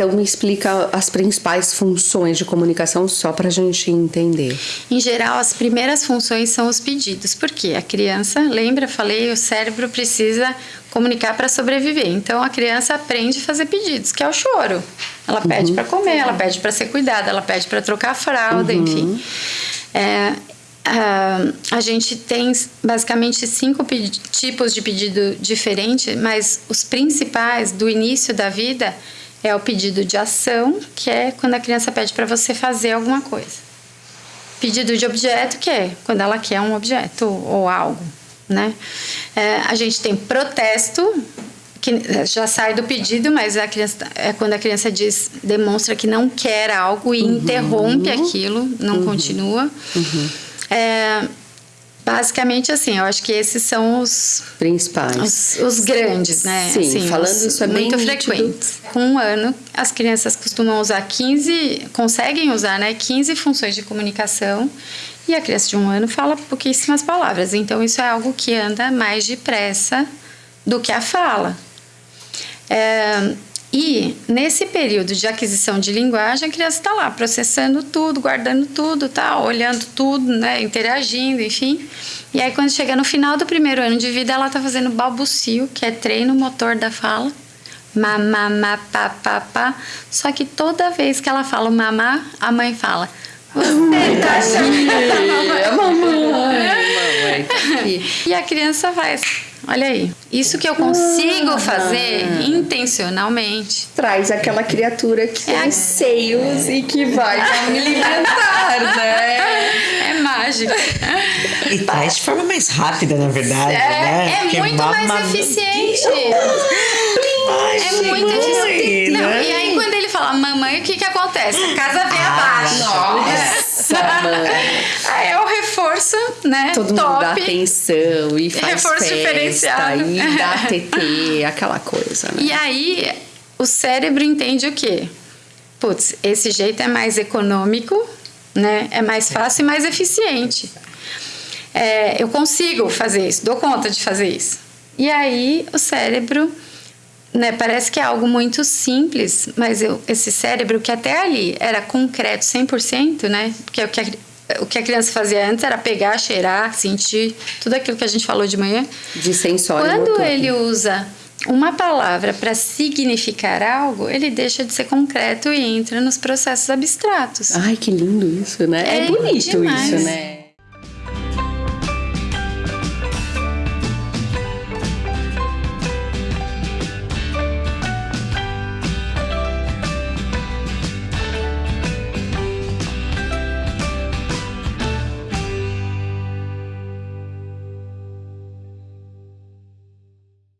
Então me explica as principais funções de comunicação só para a gente entender. Em geral, as primeiras funções são os pedidos, porque a criança, lembra, falei, o cérebro precisa comunicar para sobreviver. Então a criança aprende a fazer pedidos, que é o choro. Ela pede uhum. para comer, ela pede para ser cuidada, ela pede para trocar a fralda, uhum. enfim. É, Uh, a gente tem basicamente cinco tipos de pedido diferentes, mas os principais do início da vida é o pedido de ação, que é quando a criança pede para você fazer alguma coisa. Pedido de objeto, que é quando ela quer um objeto ou algo, né? É, a gente tem protesto, que já sai do pedido, mas a criança, é quando a criança diz, demonstra que não quer algo e uhum. interrompe aquilo, não uhum. continua. Uhum. É, basicamente assim, eu acho que esses são os principais, os, os grandes, né? Sim, assim, falando os, isso é muito bem frequente. Com um ano, as crianças costumam usar 15, conseguem usar, né, 15 funções de comunicação. E a criança de um ano fala pouquíssimas palavras. Então, isso é algo que anda mais depressa do que a fala. É, e nesse período de aquisição de linguagem, a criança está lá processando tudo, guardando tudo, tá olhando tudo, né, interagindo, enfim. E aí quando chega no final do primeiro ano de vida, ela está fazendo balbucio, que é treino motor da fala. Mamá, pá, pá, pá. Só que toda vez que ela fala mamá, a mãe fala: Você tá chamando a mamãe. mamãe. E a criança faz Olha aí. Isso que eu consigo ah, fazer intencionalmente. Traz aquela criatura que é tem seios e que vai me alimentar, né? É mágico. E traz de forma mais rápida, na verdade, é, né? É Porque muito mais eficiente. Ai, é muito eficiente. Não, né? e aí, quando ele fala mamãe, o que que acontece? A casa vem ah, abaixo. Nossa, mãe. Aí é né? Todo top. mundo dá atenção e faz festa e dá TT, aquela coisa, né? E aí, o cérebro entende o quê? Putz, esse jeito é mais econômico, né? É mais fácil e mais eficiente. É, eu consigo fazer isso, dou conta de fazer isso. E aí, o cérebro né, parece que é algo muito simples, mas eu, esse cérebro que até ali era concreto 100%, né? Porque o que, o que a criança fazia antes era pegar, cheirar, sentir, tudo aquilo que a gente falou de manhã. De sensório. Quando motor. ele usa uma palavra para significar algo, ele deixa de ser concreto e entra nos processos abstratos. Ai, que lindo isso, né? É, é bonito demais. isso, né?